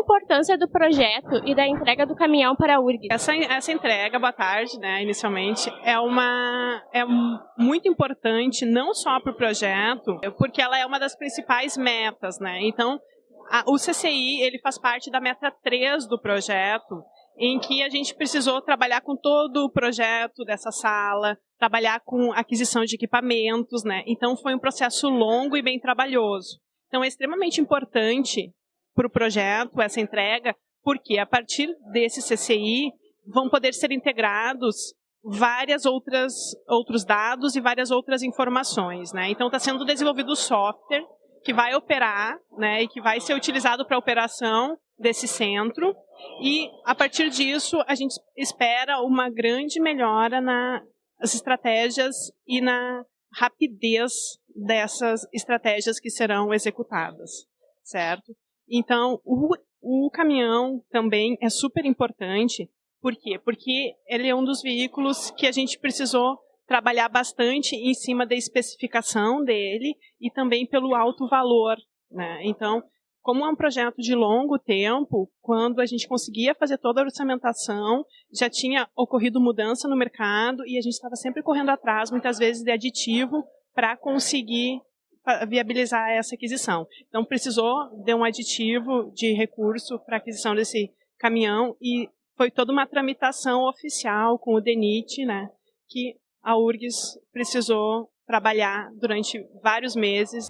importância do projeto e da entrega do caminhão para a URG? Essa, essa entrega, boa tarde, né, inicialmente, é uma é muito importante não só para o projeto, porque ela é uma das principais metas, né? Então, a, o CCI ele faz parte da meta 3 do projeto, em que a gente precisou trabalhar com todo o projeto dessa sala, trabalhar com aquisição de equipamentos, né? Então foi um processo longo e bem trabalhoso. Então é extremamente importante para o projeto essa entrega, porque a partir desse CCI vão poder ser integrados várias outras outros dados e várias outras informações, né? Então está sendo desenvolvido o software que vai operar, né, e que vai ser utilizado para a operação desse centro. E a partir disso a gente espera uma grande melhora nas estratégias e na rapidez dessas estratégias que serão executadas, certo? Então, o, o caminhão também é super importante. Por quê? Porque ele é um dos veículos que a gente precisou trabalhar bastante em cima da especificação dele e também pelo alto valor. Né? Então, como é um projeto de longo tempo, quando a gente conseguia fazer toda a orçamentação, já tinha ocorrido mudança no mercado e a gente estava sempre correndo atrás, muitas vezes, de aditivo para conseguir viabilizar essa aquisição. Então, precisou de um aditivo de recurso para aquisição desse caminhão e foi toda uma tramitação oficial com o DENIT, né, que a URGS precisou trabalhar durante vários meses.